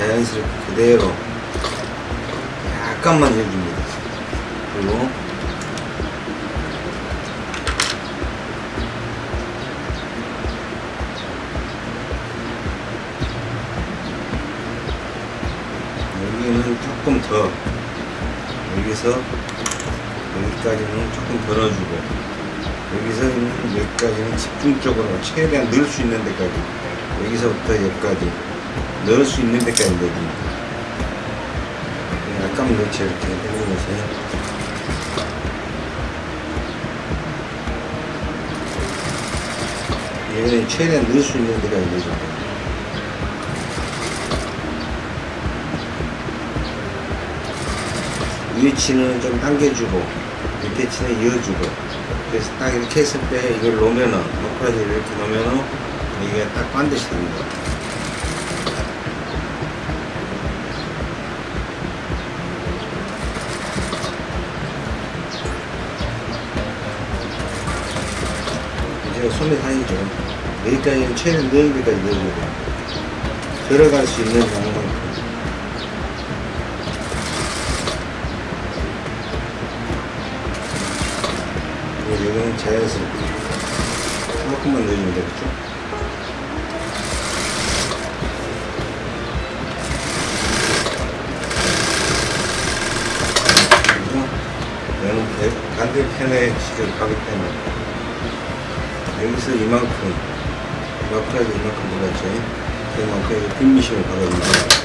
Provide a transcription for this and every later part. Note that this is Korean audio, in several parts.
자연스럽게 그대로 약간만 해줍니다. 그리고 여기는 조금 더 여기서 여기까지는 조금 덜어주고 여기서 있는 여기까지는 집중적으로 최대한 넣을 수 있는 데까지 여기서부터 여기까지 넣을 수 있는 데까지 넣어줍니다 약간 넣지 이렇게 해보면서. 얘는 최대한 넣을 수 있는 데까지 넣어줍니다 위에 치는 좀 당겨주고 밑에 치는 이어주고 그래서 딱 이렇게 했을 때 이걸 놓으면은 노크라지 이렇게 놓으면은 이게 딱 반드시 됩니다 손에 다니죠. 여기까지는 최대한 넣은 데까지 넣어주고. 들어갈 수 있는 양만큼 여기는 자연스럽게 조금만 넣어주면 되겠죠? 반대편에 지금 가기 때문에 여기서 이만큼 마크라지 이만큼 그만큼 여기 빈미심을 박아줍니다.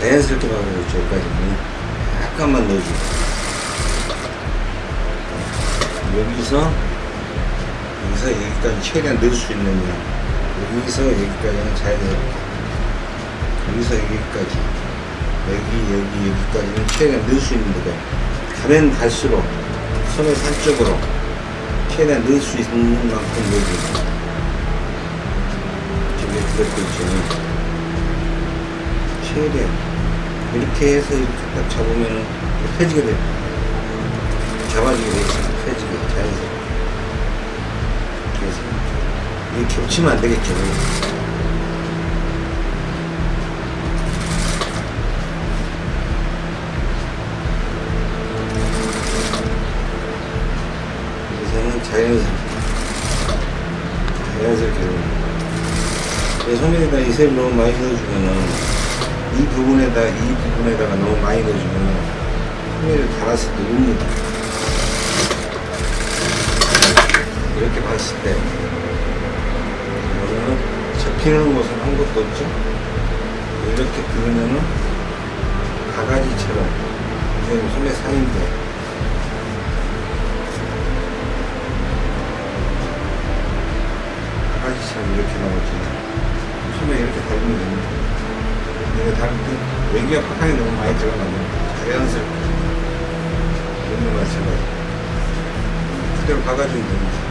자연스럽게 박아줬죠 여기까지는. 약간만 넣어주고. 여기서 여기서 여기까지 최대한 넣을 수 있는 양 여기서 여기까지는 자연스럽게 여기서 여기까지. 여기 여기 여기까지는 최대한 넣을 수 있는 데가 가면 갈수록 손을 산쪽으로 최대한 넣을 수 있는 만큼 넣어줍니다 들었고 있죠 최대한. 이렇게 해서 이렇게 딱 잡으면은 펴지게 돼요. 잡아주게 돼 있어요. 펴지게. 이게 겹치면 안 되겠죠. 여기서는 자연스럽게. 자연스럽게. 이 소면에다 이슬 너무 많이 넣어주면은 이 부분에다 이 부분에다가 너무 많이 넣어주면 소면을 달았을 때 웁니다. 이렇게 봤을 때 접히는 곳은 아무것도 없죠. 이렇게 그으면은 바가지처럼 이게 소매 상인데 바가지처럼 이렇게 나오지. 소매 이렇게 달면 됩니다. 다를 때 외기와 파탕이 너무 많이 들어가면 자연스럽게. 있는 마찬가지. 그대로 박아주면 됩니다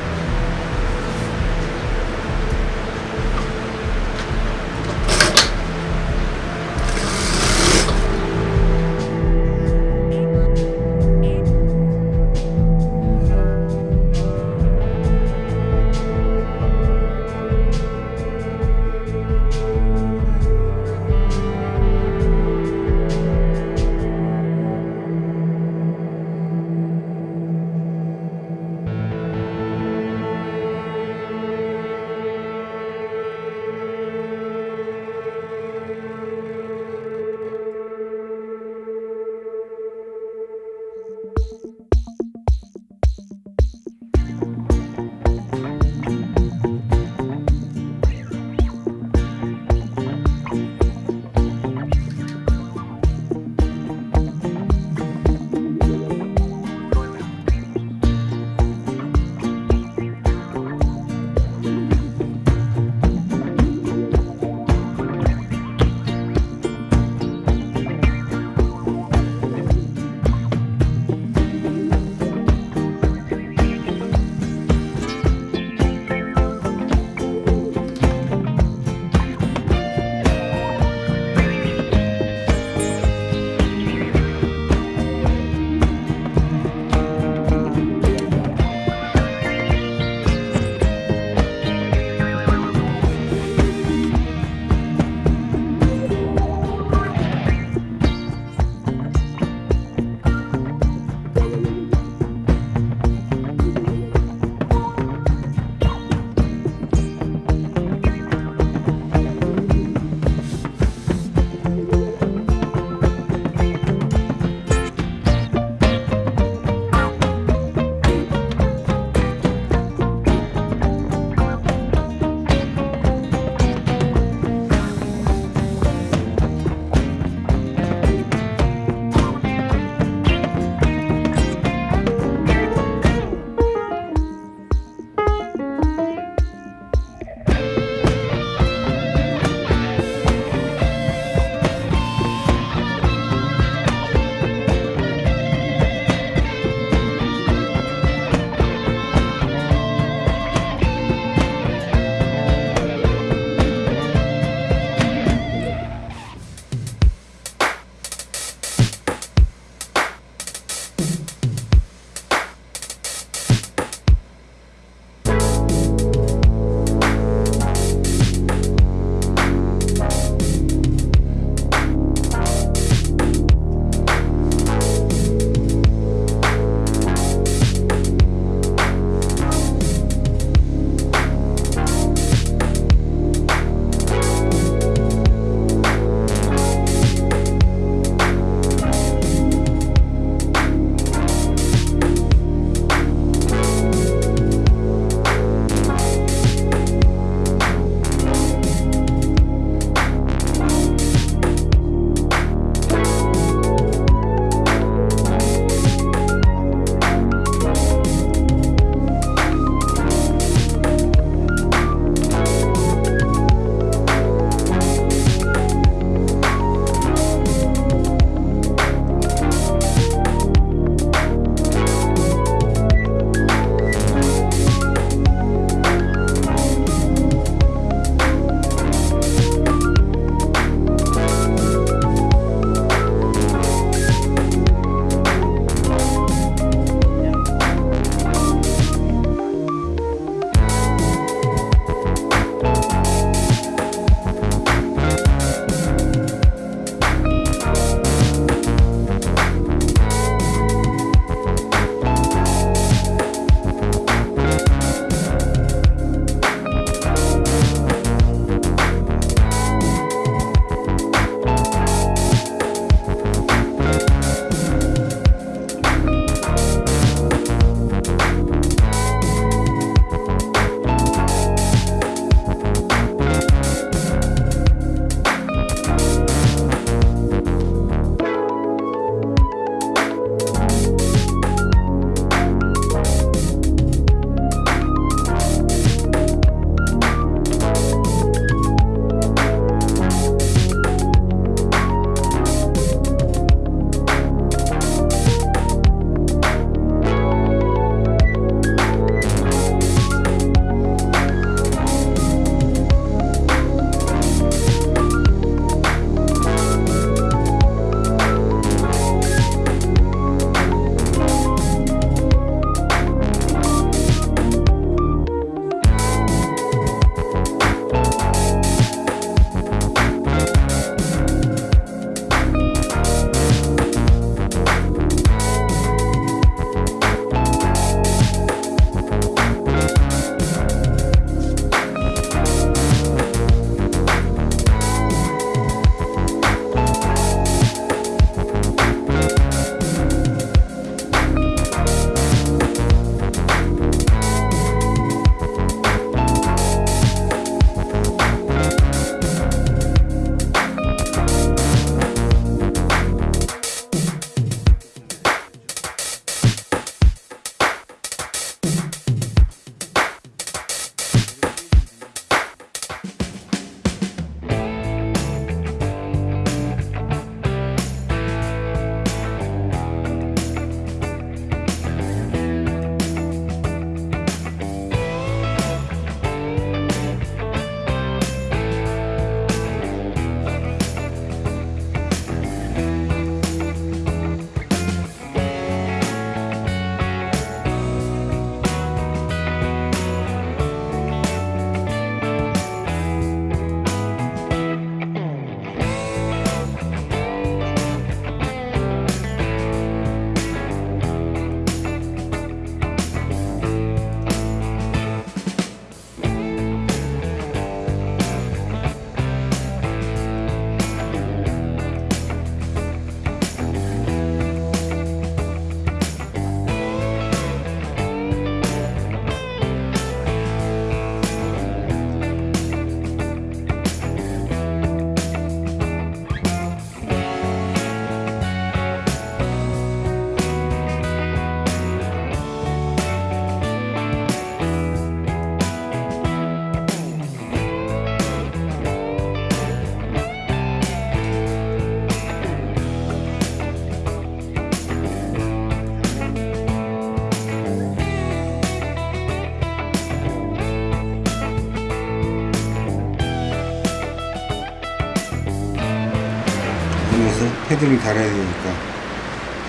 패드를 달아야 되니까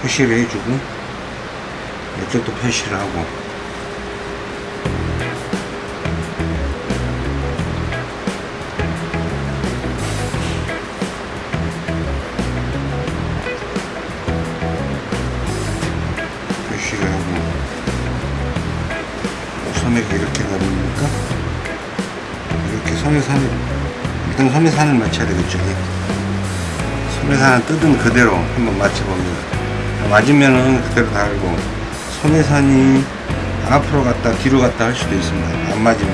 표시를 해주고 이쪽도 표시를 하고 표시를 하고 소매가 이렇게 나옵니까? 이렇게 소매산을 일단 소매산을 맞춰야 되겠죠 소매산을 뜯은 그대로 한번 맞춰봅니다. 맞으면은 그대로 달고 소매산이 앞으로 갔다 뒤로 갔다 할 수도 있습니다. 안 맞으면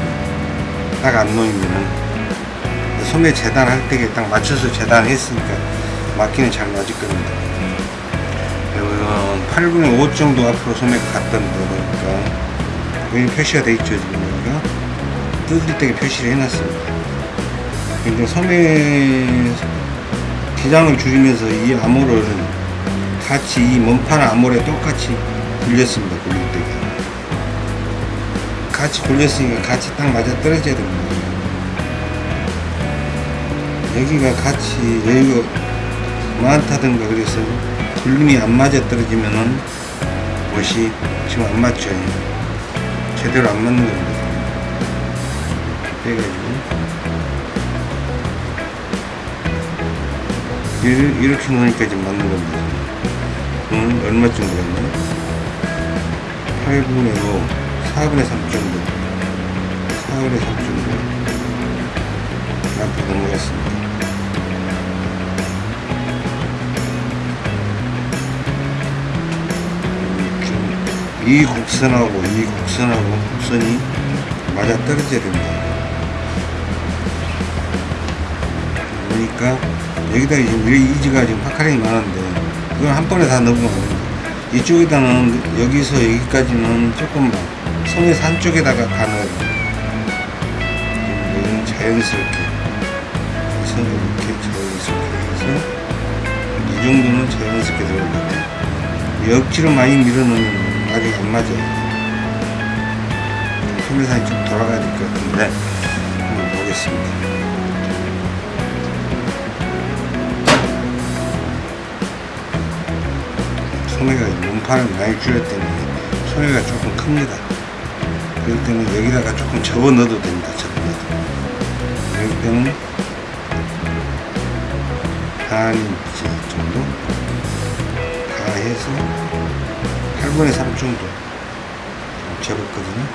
딱 안 놓이면은. 소매 재단할 때딱 맞춰서 재단했으니까 맞기는 잘 맞을 겁니다. 이건 8분의 5 정도 앞으로 소매가 갔던 거니까 여기 표시가 돼 있죠 지금 여기가? 뜯을 때 표시를 해놨습니다. 근데 소매 기장을 줄이면서 이 암호를 같이 이 몸판 암홀에 똑같이 굴렸습니다 굴릴 때 같이 굴렸으니까 같이 딱 맞아 떨어져야 됩니다. 여기가 같이 여기가 많다든가 그래서 굴림이 안 맞아 떨어지면은 옷이 지금 안 맞죠. 제대로 안 맞는 겁니다. 빼가지고 이렇게, 이렇게 놓으니까 지금 맞는 겁니다. 음, 얼마 정도 갔나? 8분의 5 4분의 3 정도. 4분의 3 정도. 앞으로 넘어갔습니다. 이 곡선하고 이 곡선하고 곡선이 맞아 떨어져야 됩니다. 그러니까 여기다 지금 이 이지가 지금 파카링이 많은데 이건 한 번에 다 넣으면 안 됩니다. 이쪽에다는 여기서 여기까지는 조금만 손에서 한쪽에다가 다 넣어요. 여기는 자연스럽게 해서 이렇게 자연스럽게 해서 이 정도는 자연스럽게 들어갑니다. 억지로 많이 밀어넣으면 아직 안 맞아요. 소매산이 좀 돌아가야 될 것 같은데 한번 보겠습니다. 소매가 몸판을 많이 줄였더니 소매가 조금 큽니다. 그럴 때는 여기다가 조금 접어 넣어도 됩니다. 접어 넣어도. 이럴 때는 한 인치 정도 다 해서 8분의 3 정도 접었거든요.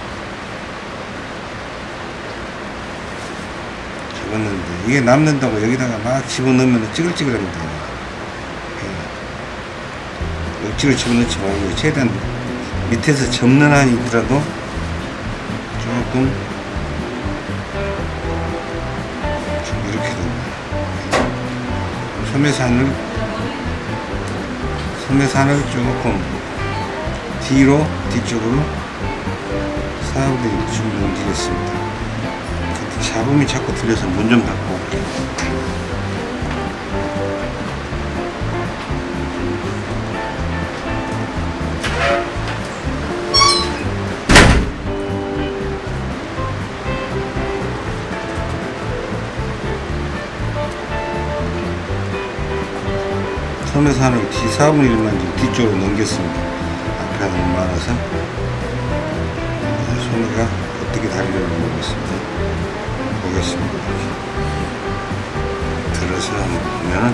접었는데 이게 남는다고 여기다가 막 집어넣으면 찌글찌글합니다. 예. 억지로 집어넣지 말고 최대한 밑에서 접는 한이 있더라도 조금 좀 이렇게 됩니다. 소매산을 소매산을 조금 뒤로 뒤쪽으로 사람들이 좀 넘기겠습니다. 근데 잡음이 자꾸 들려서 문 좀 닫고 올게요. 소매산을 뒤 4분의 1만 뒤쪽으로 넘겼습니다. 앞에 너무 많아서 소매가 어떻게 다리를 모르겠습니다. 보겠습니다. 들어서 보면은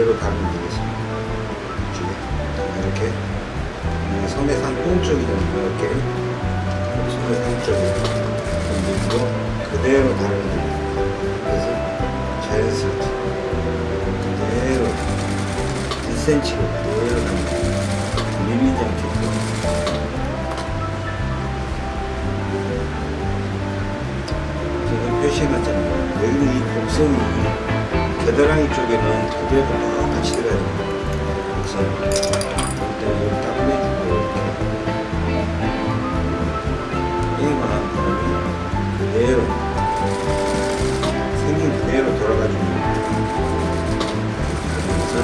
그대로 달면 되겠습니다. 이쪽에 이렇게 이 섬해산 똥쪽이잖아요. 이렇게 섬해산 쪽에 넣고 그대로 달면 됩니다. 그래서 자연스럽게 그대로 1cm로 그대로 달면 밀리지 않게끔 표시해놨잖아요. 여기는 이 곡선이 겨드랑이 쪽에는 그대로 똑같이 들어야 됩니다. 곡선. 일단 여기 딱 빼주고 이렇게. 이만 한 다음에 그대로 생긴 그대로 돌아가주면 그래서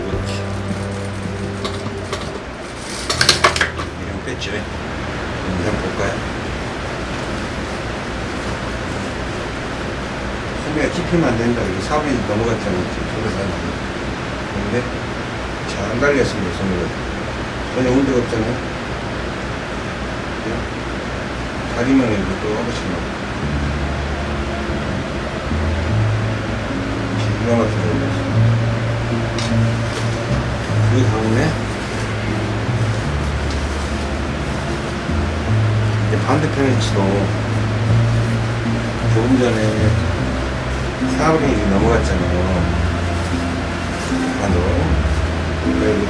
이렇게 이런 뺐죠. 한번 볼까요? 찝히면 안 된다. 이게 사업이 넘어갔잖아요. 소비사는. 근데 잘 안 갈렸습니다. 소비가. 전혀 온데가 없잖아요. 다리만 해도 또 나고. 기가 막히게 올렸어요. 그 다음에 반대편의 치도 조금 전에 사브링이 넘어갔잖아요. 뒷판으로.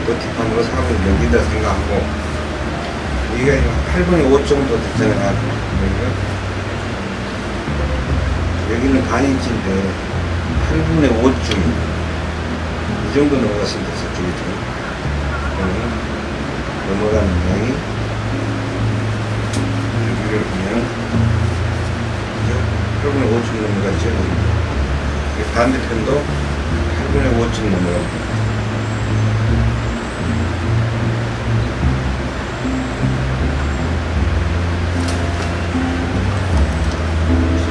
또 뒷판으로 사브링 여기다 생각하고 여기가 지금 8분의 5 정도 됐잖아요. 여기는 반인치인데 8분의 5쯤 이 정도 넘어갔으면 저기 좀. 넘어가는 양이 여기를 이제 8분의 5쯤 넘어갔죠. 이 반대편도 8분의 5쯤 넘어갑니다. 그래서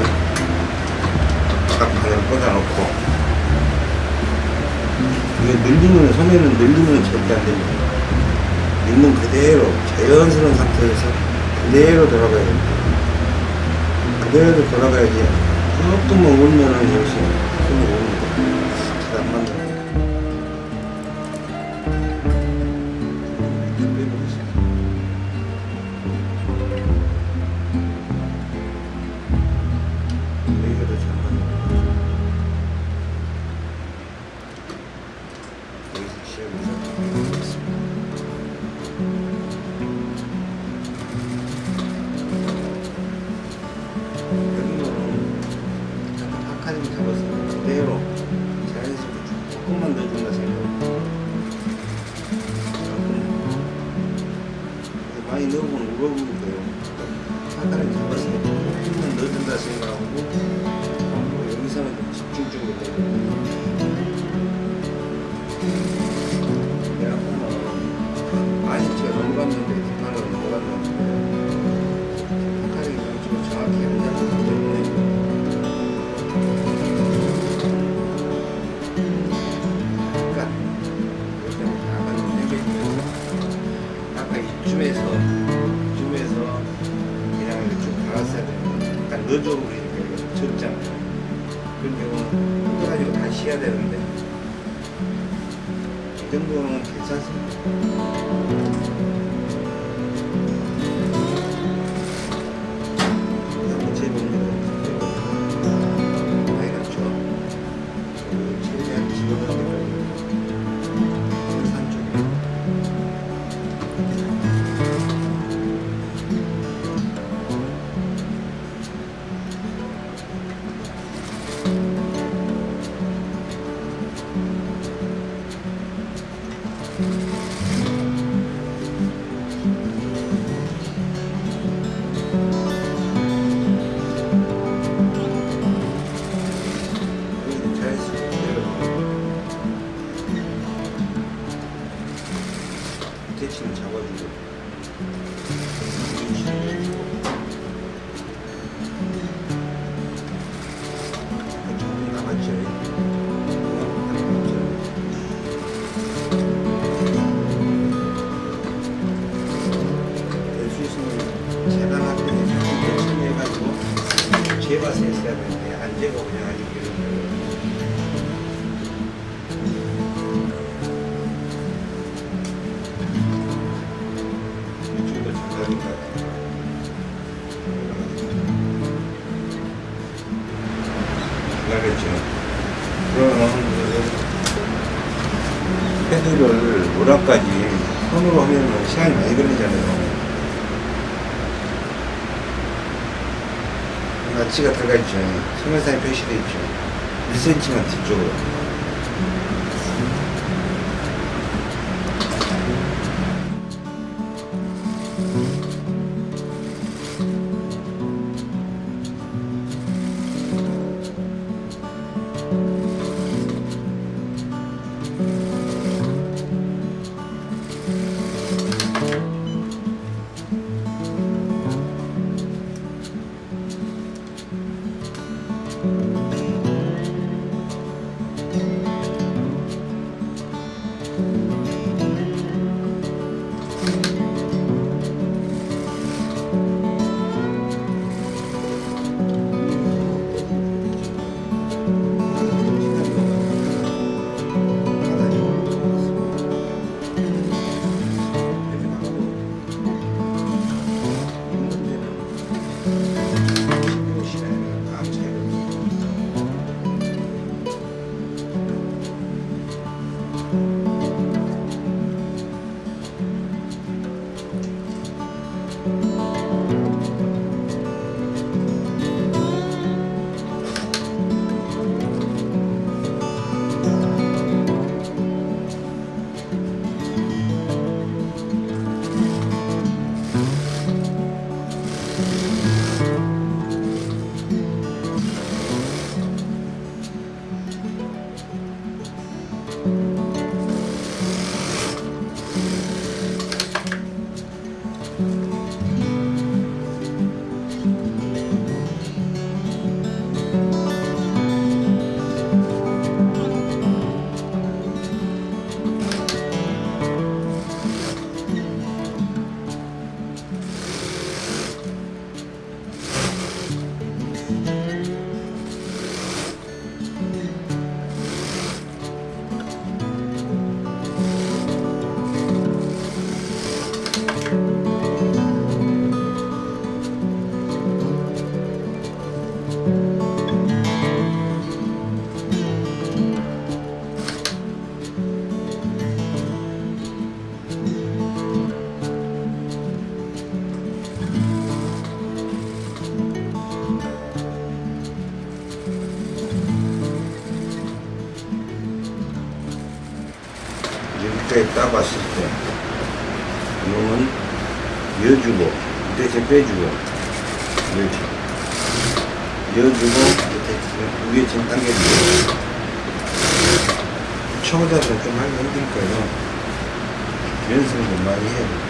딱판을 꽂아놓고 이게 늘리면 소매는 늘리면 절대 안 됩니다. 있는 그대로 자연스러운 상태에서 그대로 돌아가야 됩니다. 그대로 돌아가야지 조금만 울면은 역시 힘이 손으로 하면 시간이 많이 걸리잖아요. 나치가 들어가 있죠. 소면상에 표시되어 있죠. 1cm만 뒤쪽으로 이렇게 따봤을 때 이놈은 이어주고 밑에 빼주고 이어주고 이어주고 밑에 위에 좀 당겨주고. 초보자들은 좀 하기 힘들 거예요. 연습을 좀 많이 해야 돼요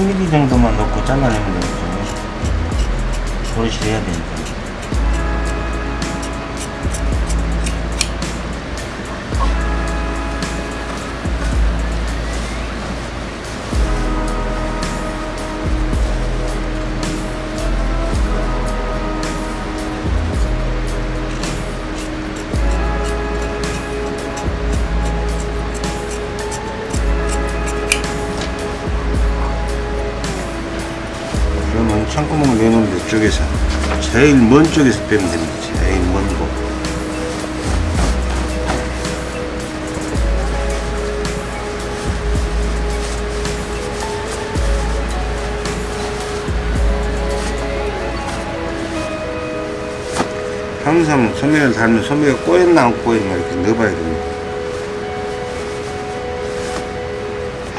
3mm 정도만 넣고 잘라내면 되겠죠. 버릇이 해야 되니까. 제일 먼 쪽에서 빼면 됩니다. 제일 먼 곳. 항상 소매를 달면 소매가 꼬였나 안 꼬였나 이렇게 넣어봐야 됩니다.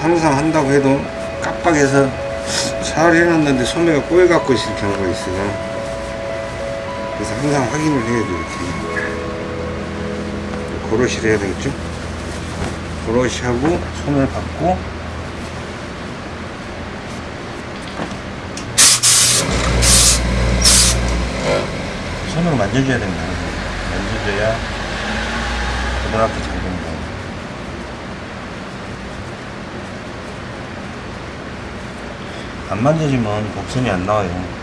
항상 한다고 해도 깜빡해서 잘 해놨는데 소매가 꼬여갖고 있을 경우가 있어요. 그래서 항상 확인을 해야 돼요, 이렇게. 고로시를 해야 되겠죠? 고로시하고 손을 받고 손으로 만져줘야 됩니다. 만져줘야 고등학교 잘 됩니다. 안 만져지면 곡선이 안 나와요.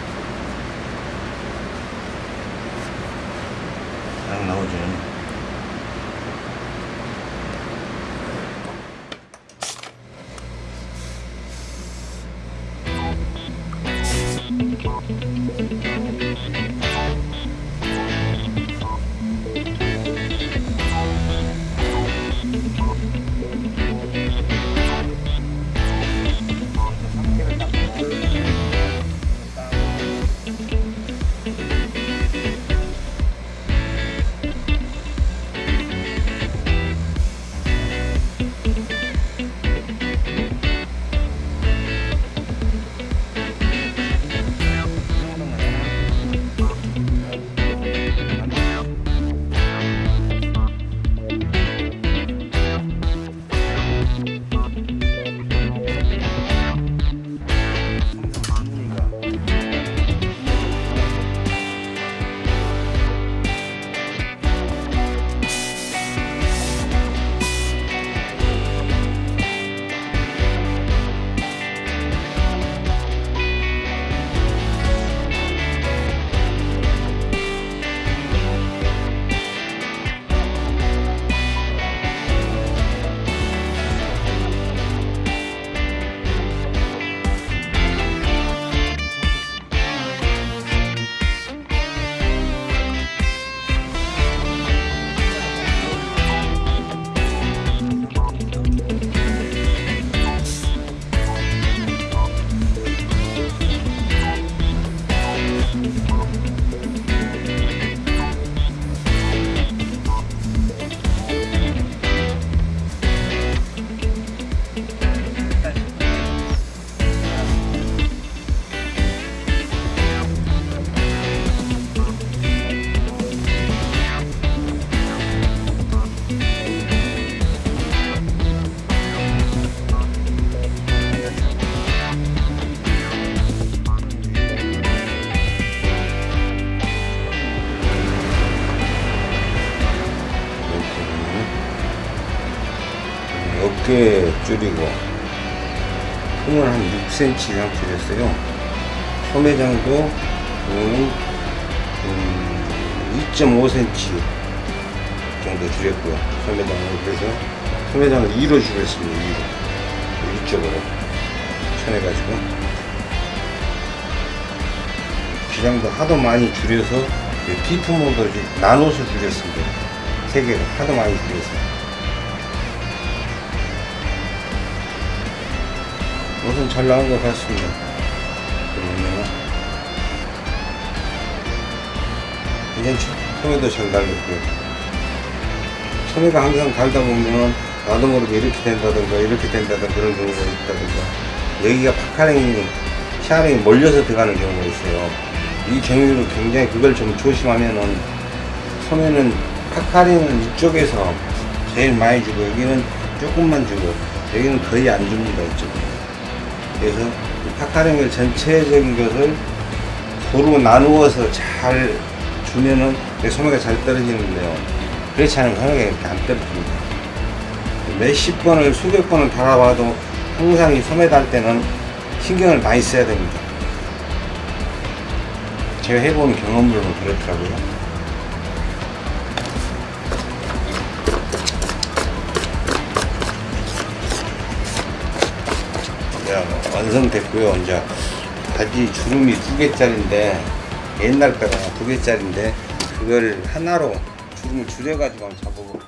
6cm 이상 줄였어요. 소매장도 음, 음, 2.5cm 정도 줄였고요. 소매장을 그래서 소매장을 2로 줄였습니다. 2로 위쪽으로 쳐내가지고 기장도 하도 많이 줄여서 피프 모드 나눠서 줄였습니다. 세 개를 하도 많이 줄여서. 잘 나온 것 같습니다. 그러면 괜찮죠? 소매도 잘 달렸고요. 소매가 항상 달다 보면 나도 모르게 이렇게 된다든가 이렇게 된다든가 그런 경우가 있다든가 여기가 파카랭이 샤링이 몰려서 들어가는 경우가 있어요. 이 경우는 굉장히 그걸 좀 조심하면은 소매는 파카링은 이쪽에서 제일 많이 주고 여기는 조금만 주고 여기는 거의 안 줍니다 이쪽에. 그래서 파카링을 전체적인 것을 도로 나누어서 잘 주면은 내 소매가 잘 떨어지는데요. 그렇지 않으면 소매가 이렇게 안 떨어집니다. 몇십 번을 수백 번을 달아봐도 항상 이 소매 달 때는 신경을 많이 써야 됩니다. 제가 해본 경험으로는 그렇더라고요. 완성됐고요. 이제 바지 주름이 두 개짜리인데 옛날 거가 두 개짜리인데 그걸 하나로 주름을 줄여가지고 잡아볼게요.